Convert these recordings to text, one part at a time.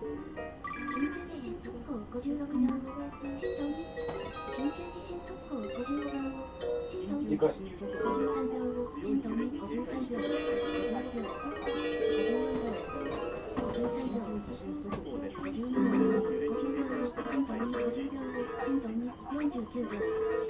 49秒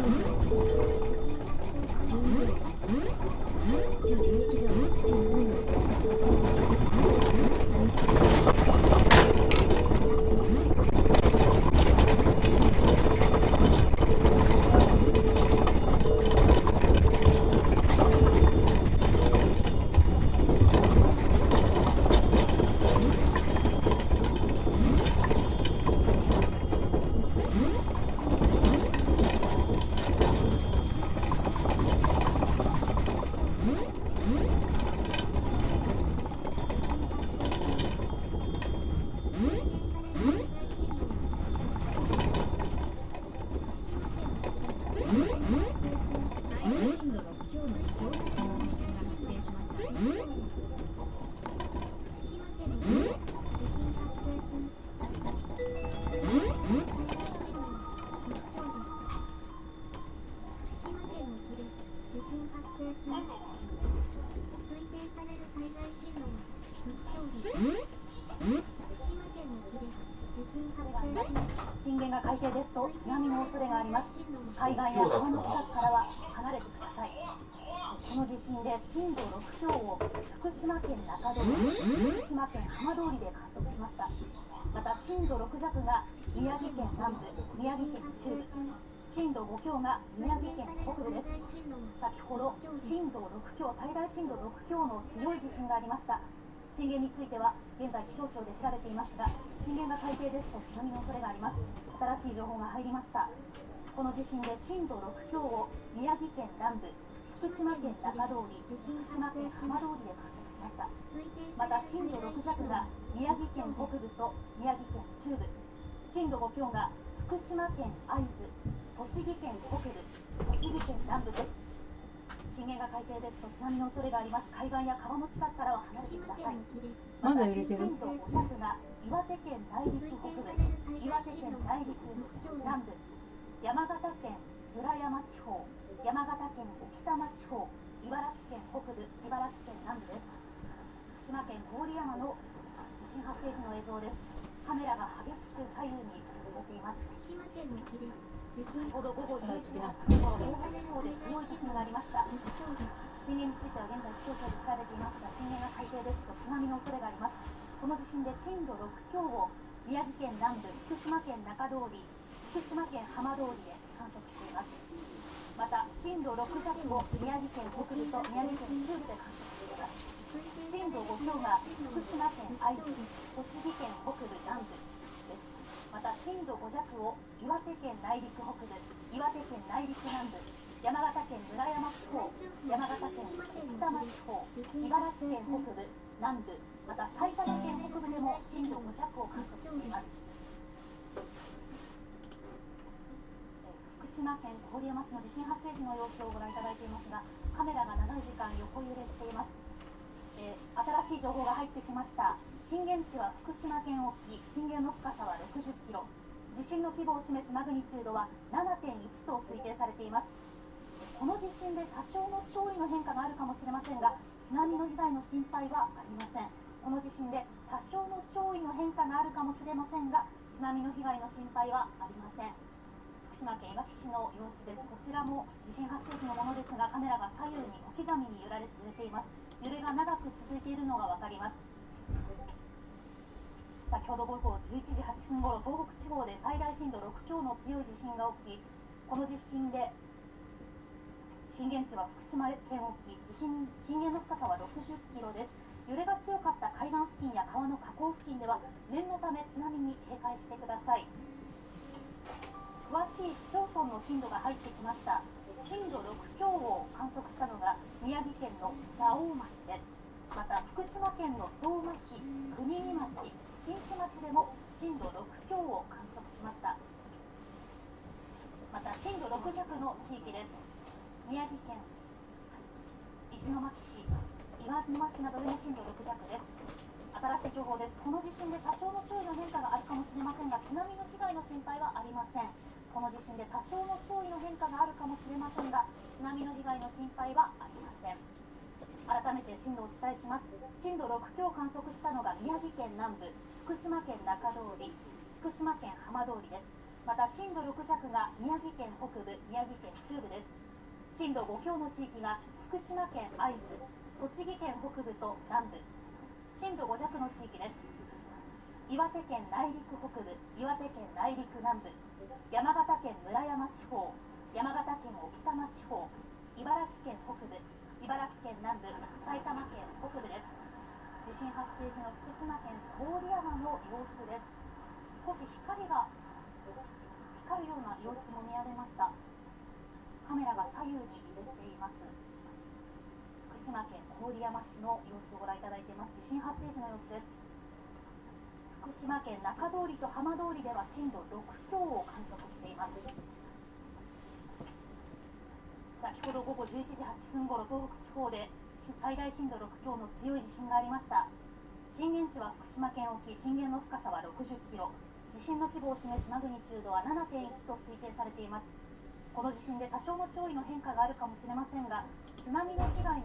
海岸や川の近くからは離れてください。この地震で震度6強を福島県中通り福島県浜通りで観測しました。また震度6弱が宮城県南部宮城県中部震度5強が宮城県北部です。先ほど震度6強最大震度6強の強い地震がありました。震源については現在気象庁で調べていますが震源が海底ですと津波の恐れがあります。新しい情報が入りました。この地震で震度6強を宮城県南部福島県中通り福島県浜通りで観測しました。また震度6弱が宮城県北部と宮城県中部。震度5強が福島県会津栃木県北部栃木県南部です。震源が海底ですと津波の恐れがあります。海岸や川の近くからは離れてください。まだ揺れてる？震度5弱が岩手県内陸北部岩手県内陸南部山形県村山地方山形県置賜地方茨城県北部茨城県南部です。福島県郡山の地震発生時の映像です。カメラが激しく左右に揺れています。島県沖で地震先ほど午後11時8分頃東北地方で強い地震がありました。震源については現在気象庁で調べていますが震源が海底ですと津波の恐れがあります。この地震で震度6強を宮城県南部福島県中通り福島県浜通りで観測しています。また震度6弱を宮城県北部と宮城県中部で観測しています。震度5強が福島県会津栃木県北部南部です。また震度5弱を岩手県内陸北部岩手県内陸南部山形県村山地方山形県置賜地方茨城県北部南部また埼玉県北部でも震度5弱を観測しています福島県郡山市の地震発生時の様子をご覧いただいていますがカメラが長い時間横揺れしています。えー新しい情報が入ってきました。震源地は福島県沖。震源の深さは60キロ。地震の規模を示すマグニチュードは7.1と推定されています。この地震で多少の潮位の変化があるかもしれませんが津波の被害の心配はありません。この地震で多少の潮位の変化があるかもしれませんが津波の被害の心配はありません。島県いわき市の様子です。こちらも地震発生時のものですがカメラが左右に小刻みに揺られ揺れています。揺れが長く続いているのが分かります。先ほど午後11時8分ごろ東北地方で最大震度6強の強い地震が起きこの地震で震源地は福島県沖。地震震源の深さは60キロです。揺れが強かった海岸付近や川の河口付近では念のため津波に警戒してください。詳しい市町村の震度が入ってきました。震度6強を観測したのが宮城県の蔵王町です。また福島県の相馬市国見町新地町でも震度6強を観測しました。また震度6弱の地域です。宮城県石巻市岩沼市などでも震度6弱です。新しい情報です。この地震で多少の潮位の変化があるかもしれませんが津波の被害の心配はありません。この地震で多少の潮位の変化があるかもしれませんが津波の被害の心配はありません。改めて震度をお伝えします。震度6強を観測したのが宮城県南部福島県中通り福島県浜通りです。また震度6弱が宮城県北部宮城県中部です。震度5強の地域が福島県会津栃木県北部と南部。震度5弱の地域です。岩手県内陸北部岩手県内陸南部山形県村山地方山形県置賜地方茨城県北部茨城県南部埼玉県北部です。地震発生時の福島県郡山の様子です。少し光が光るような様子も見られました。カメラが左右に揺れています。福島県郡山市の様子をご覧いただいています。地震発生時の様子です。福島県中通りと浜通りでは震度6強を観測しています。先ほど午後11時8分ごろ東北地方で最大震度6強の強い地震がありました。震源地は福島県沖震源の深さは60キロ。地震の規模を示すマグニチュードは7.1と推定されています。この地震で多少の潮位の変化があるかもしれませんが津波の被害の